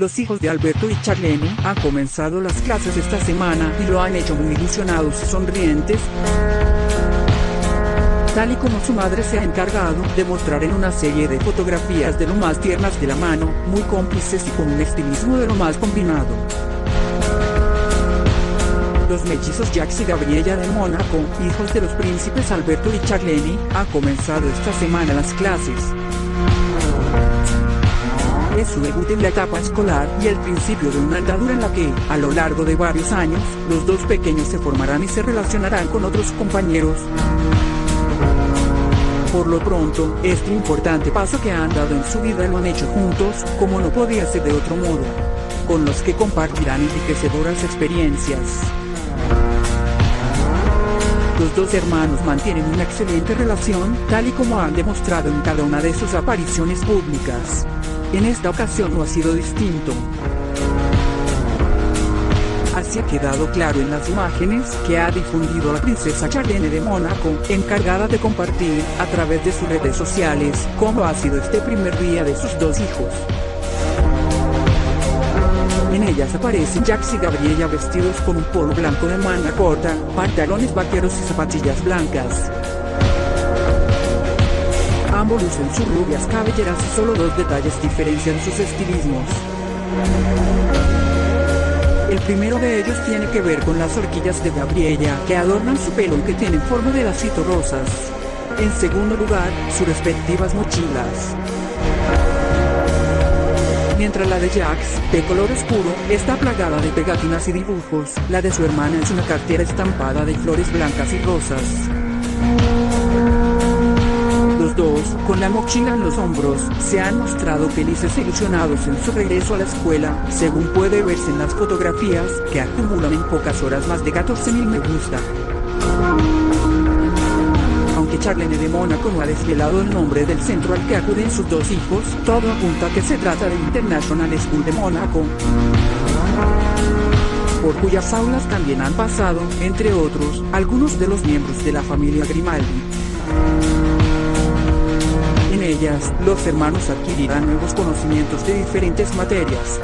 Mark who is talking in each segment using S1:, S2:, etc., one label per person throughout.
S1: los hijos de Alberto y Charlene han comenzado las clases esta semana y lo han hecho muy ilusionados y sonrientes tal y como su madre se ha encargado de mostrar en una serie de fotografías de lo más tiernas de la mano, muy cómplices y con un estilismo de lo más combinado. Los mellizos Jax y Gabriella de Mónaco, hijos de los príncipes Alberto y Charlene, han comenzado esta semana las clases. Su debut en la etapa escolar y el principio de una andadura en la que, a lo largo de varios años, los dos pequeños se formarán y se relacionarán con otros compañeros. Por lo pronto, este importante paso que han dado en su vida lo han hecho juntos, como no podía ser de otro modo. Con los que compartirán enriquecedoras experiencias. Los dos hermanos mantienen una excelente relación, tal y como han demostrado en cada una de sus apariciones públicas. En esta ocasión no ha sido distinto. Así ha quedado claro en las imágenes que ha difundido la princesa Charlene de Mónaco, encargada de compartir, a través de sus redes sociales, cómo ha sido este primer día de sus dos hijos. En ellas aparecen Jax y Gabriella vestidos con un polo blanco de manga corta, pantalones vaqueros y zapatillas blancas. Ambos lucen sus rubias cabelleras y solo dos detalles diferencian sus estilismos. El primero de ellos tiene que ver con las horquillas de Gabriella que adornan su pelo y que tienen forma de lacito rosas. En segundo lugar, sus respectivas mochilas. Mientras la de Jax, de color oscuro, está plagada de pegatinas y dibujos, la de su hermana es una cartera estampada de flores blancas y rosas. Con la mochila en los hombros, se han mostrado felices e ilusionados en su regreso a la escuela, según puede verse en las fotografías, que acumulan en pocas horas más de 14.000 me gusta. Aunque Charlene de Mónaco no ha desvelado el nombre del centro al que acuden sus dos hijos, todo apunta a que se trata de International School de Mónaco por cuyas aulas también han pasado, entre otros, algunos de los miembros de la familia Grimaldi. En ellas, los hermanos adquirirán nuevos conocimientos de diferentes materias.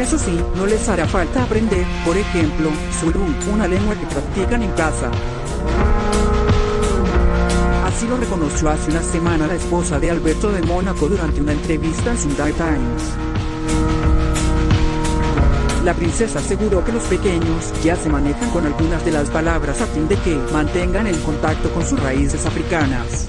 S1: Eso sí, no les hará falta aprender, por ejemplo, Zulu, una lengua que practican en casa. Así lo reconoció hace una semana la esposa de Alberto de Mónaco durante una entrevista en Sunday Times. La princesa aseguró que los pequeños ya se manejan con algunas de las palabras a fin de que mantengan el contacto con sus raíces africanas.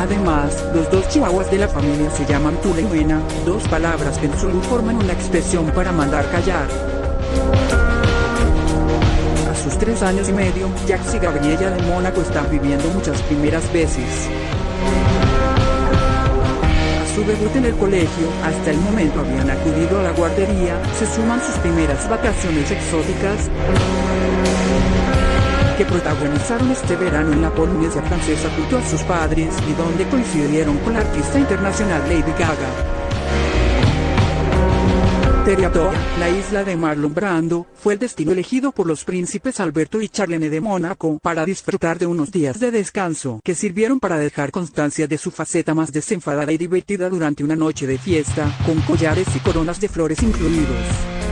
S1: Además, los dos chihuahuas de la familia se llaman Tula y Buena, dos palabras que en Zulu forman una expresión para mandar callar. A sus tres años y medio, Jax y Gabriella de Mónaco están viviendo muchas primeras veces debut en el colegio, hasta el momento habían acudido a la guardería, se suman sus primeras vacaciones exóticas que protagonizaron este verano en la Polinesia francesa junto a sus padres y donde coincidieron con la artista internacional Lady Gaga. La isla de Marlon Brando, fue el destino elegido por los príncipes Alberto y Charlene de Mónaco para disfrutar de unos días de descanso que sirvieron para dejar constancia de su faceta más desenfadada y divertida durante una noche de fiesta, con collares y coronas de flores incluidos.